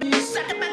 Suck it back.